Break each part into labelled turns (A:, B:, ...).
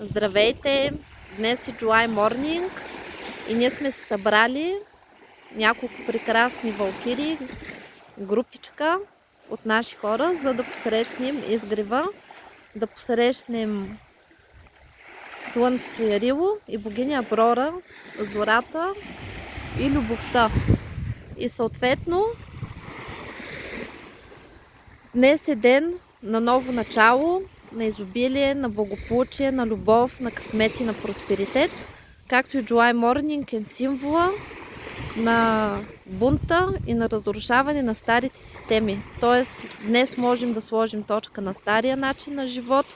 A: Здравейте! Днес е July Morning и ние сме се събрали няколко прекрасни валкири, групичка от наши хора, за да посрещнем изгрева, да посрещнем Слънцето Ярило и богиня Брора, зората и любовта. И съответно днес е ден на ново начало, на изобилие, на благополучие, на любов, на късмет и на просперитет, както и July Morning е символа на бунта и на разрушаване на старите системи. Тоест, днес можем да сложим точка на стария начин на живот,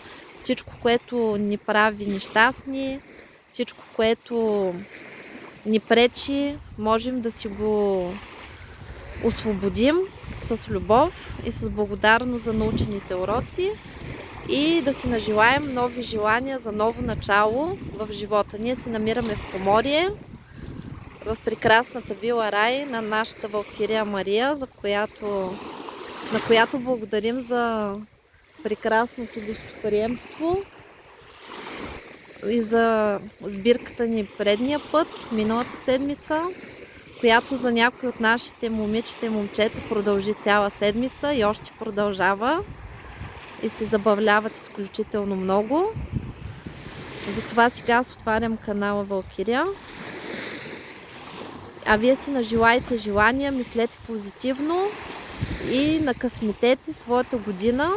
A: всичко, което ни прави нещастни, всичко, което ни пречи, можем да си го освободим с любов и с благодарност за научените уроци и да си нажелаем нови желания за ново начало в живота. Ние се намираме в Поморие, в прекрасната вила Рай на нашата Валкирия Мария, за която, на която благодарим за прекрасното гостоприемство и за сбирката ни предния път, миналата седмица, която за някои от нашите момичета и момчета продължи цяла седмица и още продължава и се забавляват изключително много. Затова сега аз отварям канала Валкирия. А вие си нажелайте желания, мислете позитивно и накъсметете своята година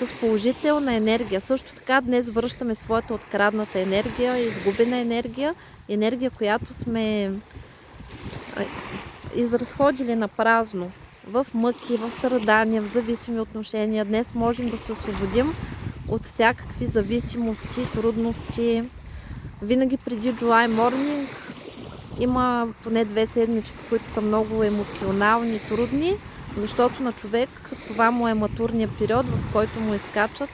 A: с положителна енергия. Също така днес връщаме своята открадната енергия, изгубена енергия, енергия, която сме изразходили на празно в мъки, в страдания, в зависими отношения. Днес можем да се освободим от всякакви зависимости, трудности. Винаги преди July Morning има поне две седмички, които са много емоционални трудни, защото на човек това му е матурния период, в който му изкачат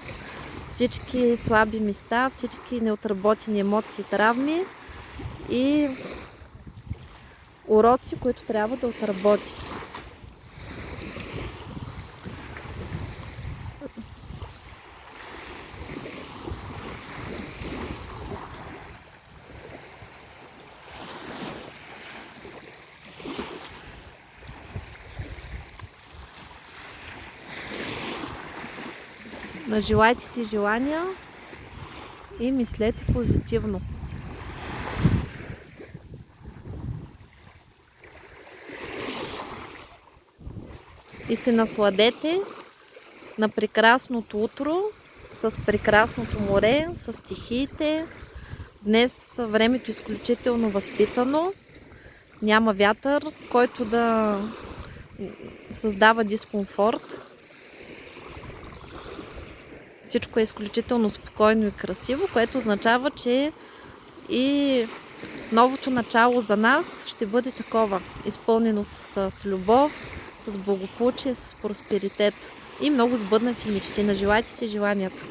A: всички слаби места, всички неотработени емоции, травми и уроци, които трябва да отработи. Нажелайте си желания и мислете позитивно. И се насладете на прекрасното утро, с прекрасното море, с стихиите. Днес времето е изключително възпитано. Няма вятър, който да създава дискомфорт. Всичко е изключително спокойно и красиво, което означава, че и новото начало за нас ще бъде такова, изпълнено с, с любов, с благополучие, с просперитет и много сбъднати мечти. Нажелайте си желанията.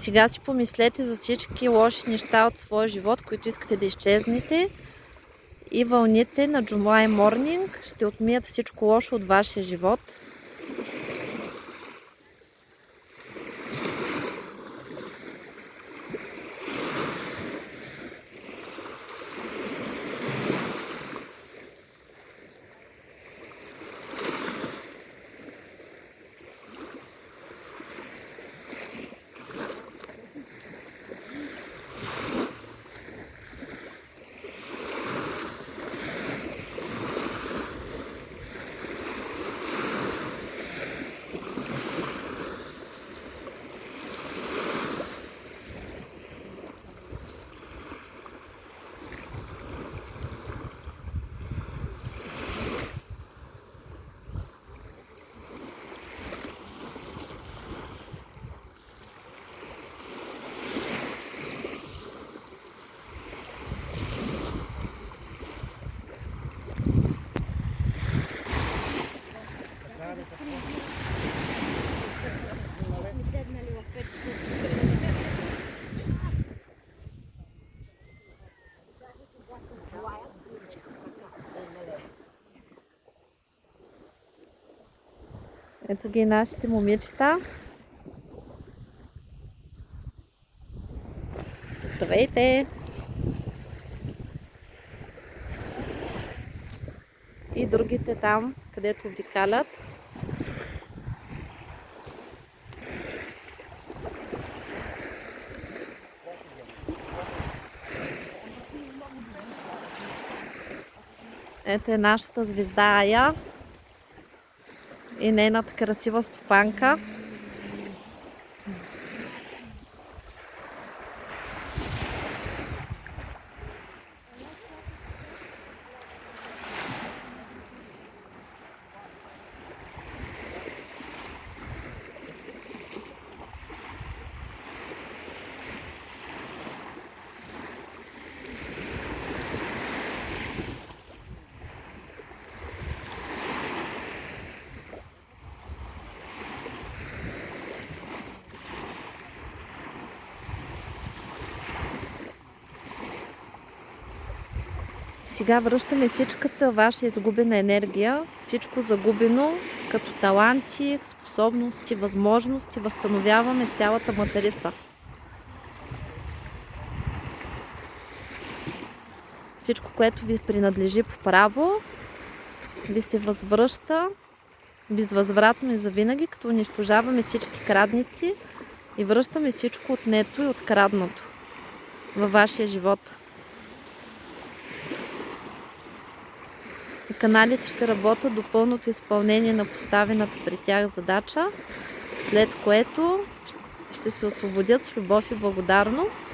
A: Сега си помислете за всички лоши неща от своя живот, които искате да изчезнете. И вълните на July Morning ще отмият всичко лошо от вашия живот. Ето ги нашите момичета. Здравейте! И другите там, където обикалят. Ето е нашата звезда Ая и нейната красива стопанка. Сега връщаме всичката ваша изгубена енергия, всичко загубено, като таланти, способности, възможности, възстановяваме цялата материца. Всичко, което ви принадлежи по право, ви се възвръща безвъзвратно и завинаги, като унищожаваме всички крадници и връщаме всичко отнето и откраднато във вашия живот. Каналите ще работят до пълното изпълнение на поставената при тях задача, след което ще се освободят с любов и благодарност.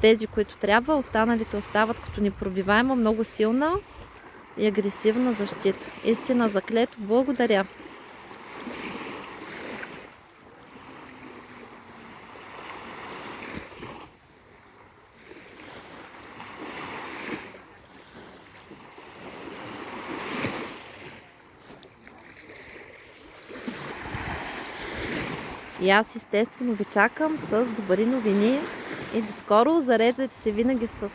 A: Тези, които трябва, останалите остават като непробиваема, много силна и агресивна защита. Истина заклето, благодаря. И аз естествено ви чакам с добри новини и до скоро. Зареждайте се винаги с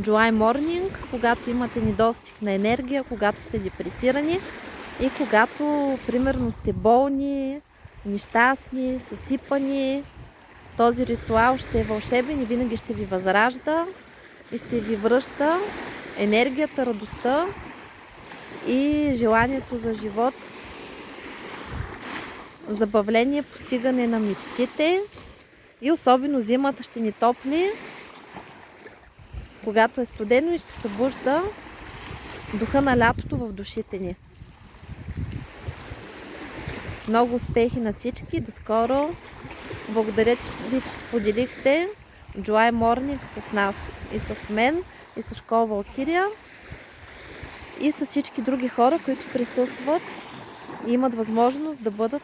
A: July Morning, когато имате недостиг на енергия, когато сте депресирани и когато примерно сте болни, нещастни, съсипани. Този ритуал ще е вълшебен и винаги ще ви възражда и ще ви връща енергията, радостта и желанието за живот забавление, постигане на мечтите и особено зимата ще ни топли, когато е студено и ще събужда духа на лятото в душите ни. Много успехи на всички. До скоро. Благодаря ви, че споделихте July Morning с нас и с мен и с школа Валкирия и с всички други хора, които присъстват и имат възможност да бъдат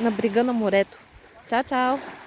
A: на брега на морето. Чао, чао!